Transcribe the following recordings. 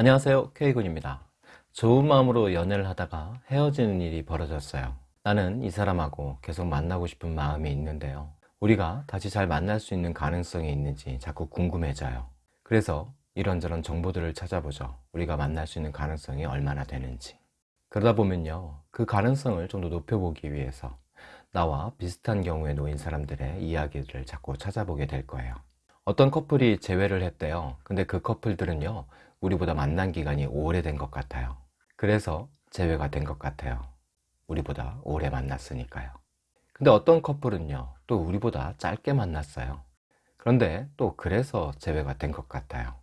안녕하세요. K군입니다. 좋은 마음으로 연애를 하다가 헤어지는 일이 벌어졌어요. 나는 이 사람하고 계속 만나고 싶은 마음이 있는데요. 우리가 다시 잘 만날 수 있는 가능성이 있는지 자꾸 궁금해져요. 그래서 이런저런 정보들을 찾아보죠. 우리가 만날 수 있는 가능성이 얼마나 되는지. 그러다 보면요. 그 가능성을 좀 더 높여보기 위해서 나와 비슷한 경우에 놓인 사람들의 이야기를 자꾸 찾아보게 될 거예요. 어떤 커플이 재회를 했대요. 근데 그 커플들은요 우리보다 만난 기간이 오래된 것 같아요. 그래서 재회가 된 것 같아요. 우리보다 오래 만났으니까요. 근데 어떤 커플은요 또 우리보다 짧게 만났어요. 그런데 또 그래서 재회가 된 것 같아요.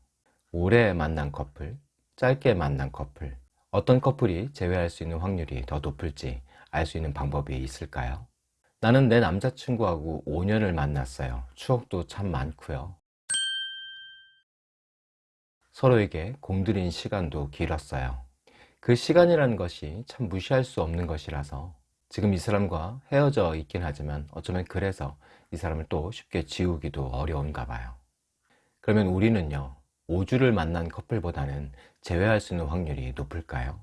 오래 만난 커플, 짧게 만난 커플. 어떤 커플이 재회할 수 있는 확률이 더 높을지 알 수 있는 방법이 있을까요? 나는 내 남자친구하고 5년을 만났어요. 추억도 참 많고요 서로에게 공들인 시간도 길었어요. 그 시간이라는 것이 참 무시할 수 없는 것이라서 지금 이 사람과 헤어져 있긴 하지만 어쩌면 그래서 이 사람을 또 쉽게 지우기도 어려운가 봐요. 그러면 우리는요 5주를 만난 커플보다는 재회할 수 있는 확률이 높을까요?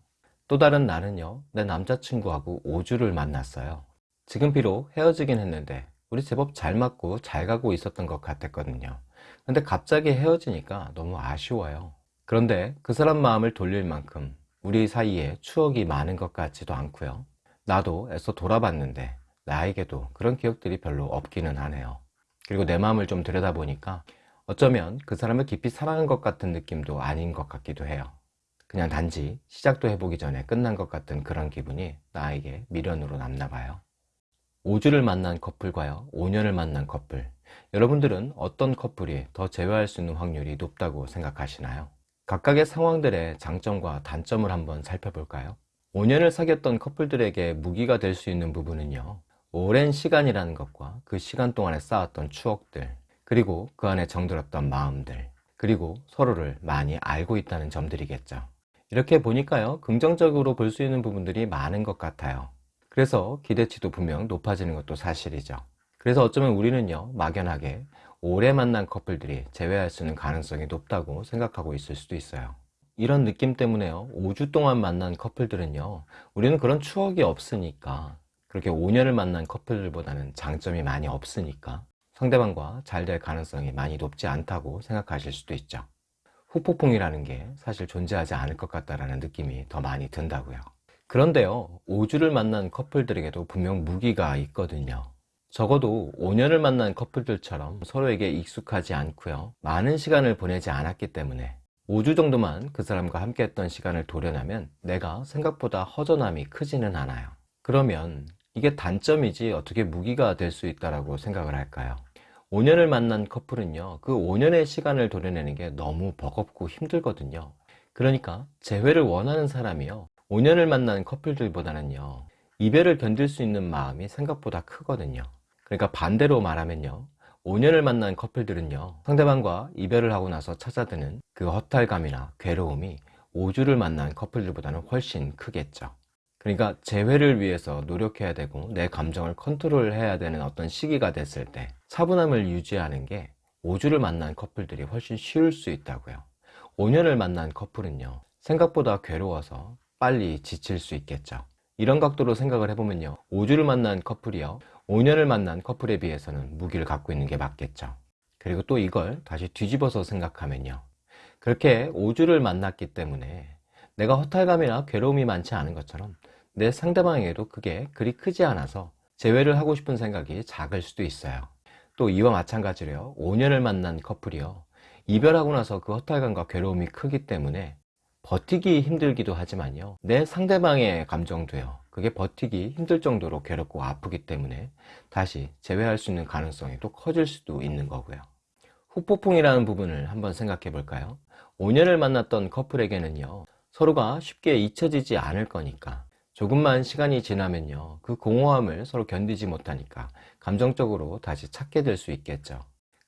또 다른 나는요 내 남자친구하고 5주를 만났어요. 지금 비록 헤어지긴 했는데 우리 제법 잘 맞고 잘 가고 있었던 것 같았거든요 근데 갑자기 헤어지니까 너무 아쉬워요. 그런데 그 사람 마음을 돌릴 만큼 우리 사이에 추억이 많은 것 같지도 않고요. 나도 애써 돌아봤는데 나에게도 그런 기억들이 별로 없기는 하네요. 그리고 내 마음을 좀 들여다보니까 어쩌면 그 사람을 깊이 사랑한 것 같은 느낌도 아닌 것 같기도 해요. 그냥 단지 시작도 해보기 전에 끝난 것 같은 그런 기분이 나에게 미련으로 남나 봐요 5주를 만난 커플과요 5년을 만난 커플 여러분들은 어떤 커플이 더 재회할 수 있는 확률이 높다고 생각하시나요? 각각의 상황들의 장점과 단점을 한번 살펴볼까요? 5년을 사귀었던 커플들에게 무기가 될 수 있는 부분은요 오랜 시간이라는 것과 그 시간 동안에 쌓았던 추억들 그리고 그 안에 정들었던 마음들 그리고 서로를 많이 알고 있다는 점들이겠죠 이렇게 보니까요 긍정적으로 볼 수 있는 부분들이 많은 것 같아요 그래서 기대치도 분명 높아지는 것도 사실이죠. 그래서 어쩌면 우리는요 막연하게 오래 만난 커플들이 재회할 수 있는 가능성이 높다고 생각하고 있을 수도 있어요. 이런 느낌 때문에요 5주 동안 만난 커플들은요 우리는 그런 추억이 없으니까 그렇게 5년을 만난 커플들보다는 장점이 많이 없으니까 상대방과 잘 될 가능성이 많이 높지 않다고 생각하실 수도 있죠. 후폭풍이라는 게 사실 존재하지 않을 것 같다는 느낌이 더 많이 든다고요 그런데요 5주를 만난 커플들에게도 분명 무기가 있거든요. 적어도 5년을 만난 커플들처럼 서로에게 익숙하지 않고요 많은 시간을 보내지 않았기 때문에 5주 정도만 그 사람과 함께 했던 시간을 도려내면 내가 생각보다 허전함이 크지는 않아요. 그러면 이게 단점이지 어떻게 무기가 될 수 있다고 생각을 할까요? 5년을 만난 커플은요 그 5년의 시간을 도려내는 게 너무 버겁고 힘들거든요. 그러니까 재회를 원하는 사람이요 5년을 만난 커플들보다는요 이별을 견딜 수 있는 마음이 생각보다 크거든요. 그러니까 반대로 말하면요 5년을 만난 커플들은요 상대방과 이별을 하고 나서 찾아드는 그 허탈감이나 괴로움이 5주를 만난 커플들보다는 훨씬 크겠죠. 그러니까 재회를 위해서 노력해야 되고 내 감정을 컨트롤 해야 되는 어떤 시기가 됐을 때 차분함을 유지하는 게 5주를 만난 커플들이 훨씬 쉬울 수 있다고요. 5년을 만난 커플은요 생각보다 괴로워서 빨리 지칠 수 있겠죠. 이런 각도로 생각을 해보면요. 5주를 만난 커플이요. 5년을 만난 커플에 비해서는 무기를 갖고 있는 게 맞겠죠. 그리고 또 이걸 다시 뒤집어서 생각하면요. 그렇게 5주를 만났기 때문에 내가 허탈감이나 괴로움이 많지 않은 것처럼 내 상대방에게도 그게 그리 크지 않아서 재회를 하고 싶은 생각이 작을 수도 있어요. 또 이와 마찬가지로요. 5년을 만난 커플이요. 이별하고 나서 그 허탈감과 괴로움이 크기 때문에 버티기 힘들기도 하지만요. 내 상대방의 감정도요. 그게 버티기 힘들 정도로 괴롭고 아프기 때문에 다시 재회할 수 있는 가능성이 또 커질 수도 있는 거고요. 후폭풍이라는 부분을 한번 생각해 볼까요? 5년을 만났던 커플에게는요 서로가 쉽게 잊혀지지 않을 거니까. 조금만 시간이 지나면요 그 공허함을 서로 견디지 못하니까 감정적으로 다시 찾게 될 수 있겠죠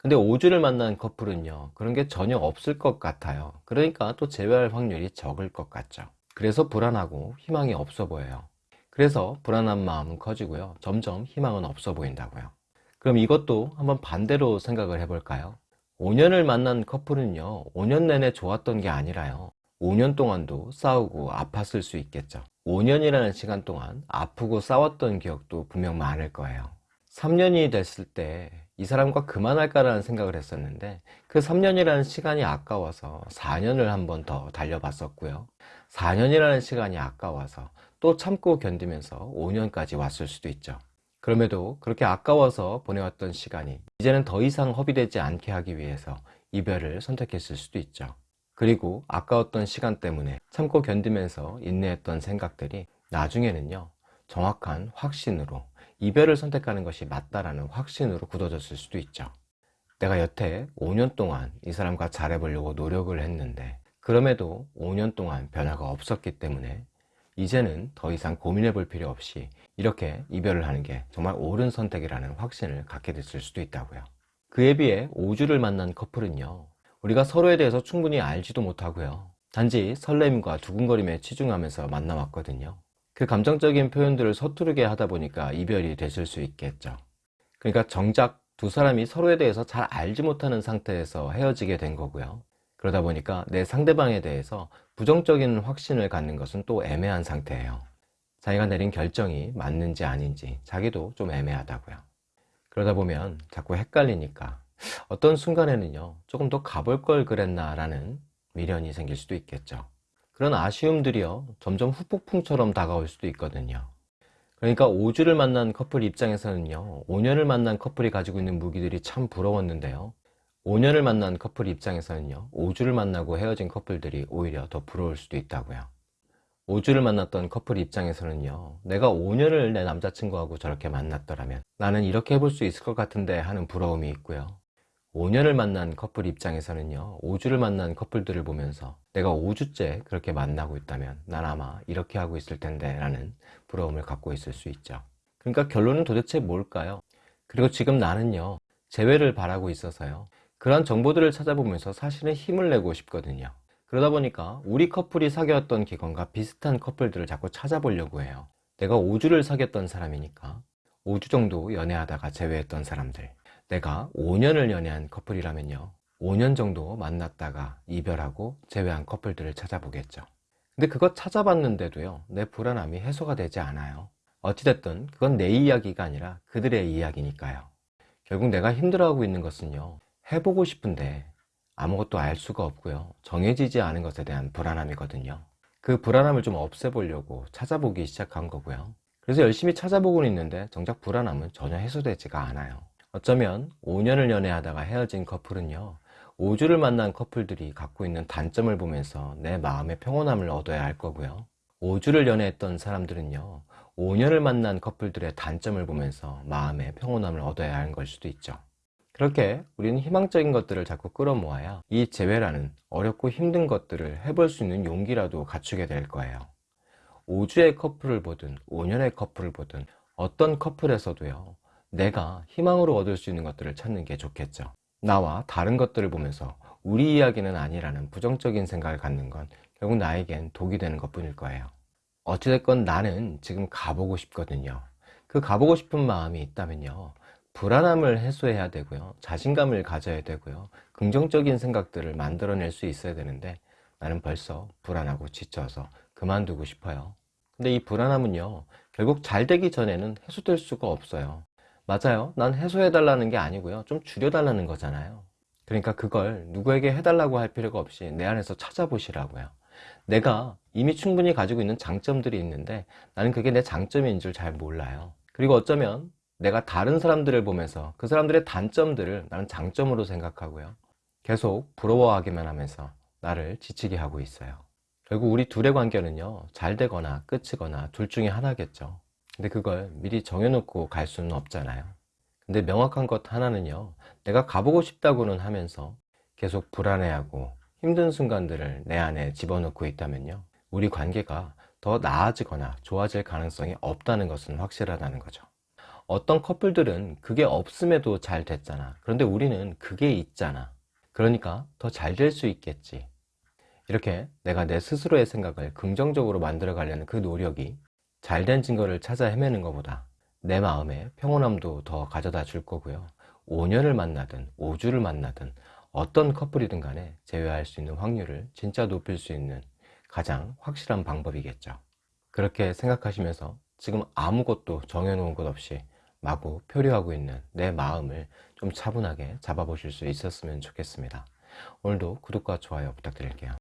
근데 5주를 만난 커플은요 그런 게 전혀 없을 것 같아요. 그러니까 또 재회할 확률이 적을 것 같죠. 그래서 불안하고 희망이 없어 보여요. 그래서 불안한 마음은 커지고요. 점점 희망은 없어 보인다고요. 그럼 이것도 한번 반대로 생각을 해볼까요? 5년을 만난 커플은요 5년 내내 좋았던 게 아니라요. 5년 동안도 싸우고 아팠을 수 있겠죠. 5년이라는 시간 동안 아프고 싸웠던 기억도 분명 많을 거예요. 3년이 됐을 때 이 사람과 그만할까라는 생각을 했었는데 그 3년이라는 시간이 아까워서 4년을 한 번 더 달려봤었고요. 4년이라는 시간이 아까워서 또 참고 견디면서 5년까지 왔을 수도 있죠. 그럼에도 그렇게 아까워서 보내왔던 시간이 이제는 더 이상 허비되지 않게 하기 위해서 이별을 선택했을 수도 있죠. 그리고 아까웠던 시간 때문에 참고 견디면서 인내했던 생각들이 나중에는요, 정확한 확신으로 이별을 선택하는 것이 맞다라는 확신으로 굳어졌을 수도 있죠. 내가 여태 5년 동안 이 사람과 잘해보려고 노력을 했는데 그럼에도 5년 동안 변화가 없었기 때문에 이제는 더 이상 고민해 볼 필요 없이 이렇게 이별을 하는 게 정말 옳은 선택이라는 확신을 갖게 됐을 수도 있다고요. 그에 비해 5주를 만난 커플은요. 우리가 서로에 대해서 충분히 알지도 못하고요. 단지 설렘과 두근거림에 치중하면서 만나왔거든요. 그 감정적인 표현들을 서투르게 하다 보니까 이별이 됐을 수 있겠죠. 그러니까 정작 두 사람이 서로에 대해서 잘 알지 못하는 상태에서 헤어지게 된 거고요. 그러다 보니까 내 상대방에 대해서 부정적인 확신을 갖는 것은 또 애매한 상태예요. 자기가 내린 결정이 맞는지 아닌지 자기도 좀 애매하다고요. 그러다 보면 자꾸 헷갈리니까 어떤 순간에는요, 조금 더 가볼 걸 그랬나 라는 미련이 생길 수도 있겠죠. 그런 아쉬움들이요, 점점 후폭풍처럼 다가올 수도 있거든요. 그러니까 5주를 만난 커플 입장에서는요, 5년을 만난 커플이 가지고 있는 무기들이 참 부러웠는데요. 5년을 만난 커플 입장에서는요, 5주를 만나고 헤어진 커플들이 오히려 더 부러울 수도 있다고요. 5주를 만났던 커플 입장에서는요, 내가 5년을 내 남자친구하고 저렇게 만났더라면 나는 이렇게 해볼 수 있을 것 같은데 하는 부러움이 있고요. 5년을 만난 커플 입장에서는요 5주를 만난 커플들을 보면서 내가 5주째 그렇게 만나고 있다면 난 아마 이렇게 하고 있을 텐데 라는 부러움을 갖고 있을 수 있죠. 그러니까 결론은 도대체 뭘까요? 그리고 지금 나는요 재회를 바라고 있어서요 그런 정보들을 찾아보면서 사실은 힘을 내고 싶거든요. 그러다 보니까 우리 커플이 사귀었던 기간과 비슷한 커플들을 자꾸 찾아보려고 해요. 내가 5주를 사귀었던 사람이니까 5주 정도 연애하다가 재회했던 사람들 내가 5년을 연애한 커플이라면요. 5년 정도 만났다가 이별하고 재회한 커플들을 찾아보겠죠. 근데 그거 찾아봤는데도요 내 불안함이 해소가 되지 않아요. 어찌됐든 그건 내 이야기가 아니라 그들의 이야기니까요. 결국 내가 힘들어하고 있는 것은요 해보고 싶은데 아무것도 알 수가 없고요. 정해지지 않은 것에 대한 불안함이거든요. 그 불안함을 좀 없애보려고 찾아보기 시작한 거고요. 그래서 열심히 찾아보고는 있는데 정작 불안함은 전혀 해소되지가 않아요 어쩌면 5년을 연애하다가 헤어진 커플은요 5주를 만난 커플들이 갖고 있는 단점을 보면서 내 마음의 평온함을 얻어야 할 거고요. 5주를 연애했던 사람들은요 5년을 만난 커플들의 단점을 보면서 마음의 평온함을 얻어야 하는 걸 수도 있죠. 그렇게 우리는 희망적인 것들을 자꾸 끌어모아야 이 재회라는 어렵고 힘든 것들을 해볼 수 있는 용기라도 갖추게 될 거예요. 5주의 커플을 보든 5년의 커플을 보든 어떤 커플에서도요 내가 희망으로 얻을 수 있는 것들을 찾는 게 좋겠죠. 나와 다른 것들을 보면서 우리 이야기는 아니라는 부정적인 생각을 갖는 건 결국 나에겐 독이 되는 것 뿐일 거예요. 어찌됐건 나는 지금 가보고 싶거든요. 그 가보고 싶은 마음이 있다면요. 불안함을 해소해야 되고요. 자신감을 가져야 되고요. 긍정적인 생각들을 만들어낼 수 있어야 되는데 나는 벌써 불안하고 지쳐서 그만두고 싶어요. 근데 이 불안함은요. 결국 잘 되기 전에는 해소될 수가 없어요 맞아요. 난 해소해달라는 게 아니고요. 좀 줄여달라는 거잖아요. 그러니까 그걸 누구에게 해달라고 할 필요가 없이 내 안에서 찾아보시라고요. 내가 이미 충분히 가지고 있는 장점들이 있는데 나는 그게 내 장점인 줄 잘 몰라요. 그리고 어쩌면 내가 다른 사람들을 보면서 그 사람들의 단점들을 나는 장점으로 생각하고요. 계속 부러워하기만 하면서 나를 지치게 하고 있어요. 결국 우리 둘의 관계는요, 잘 되거나 끝이거나 둘 중에 하나겠죠. 근데 그걸 미리 정해놓고 갈 수는 없잖아요. 근데 명확한 것 하나는요 내가 가보고 싶다고는 하면서 계속 불안해하고 힘든 순간들을 내 안에 집어넣고 있다면요 우리 관계가 더 나아지거나 좋아질 가능성이 없다는 것은 확실하다는 거죠. 어떤 커플들은 그게 없음에도 잘 됐잖아. 그런데 우리는 그게 있잖아. 그러니까 더 잘 될 수 있겠지. 이렇게 내가 내 스스로의 생각을 긍정적으로 만들어 가려는 그 노력이 잘된 증거를 찾아 헤매는 것보다 내 마음에 평온함도 더 가져다 줄 거고요 5년을 만나든 5주를 만나든 어떤 커플이든 간에 재회할 수 있는 확률을 진짜 높일 수 있는 가장 확실한 방법이겠죠. 그렇게 생각하시면서 지금 아무것도 정해놓은 것 없이 마구 표류하고 있는 내 마음을 좀 차분하게 잡아보실 수 있었으면 좋겠습니다. 오늘도 구독과 좋아요 부탁드릴게요.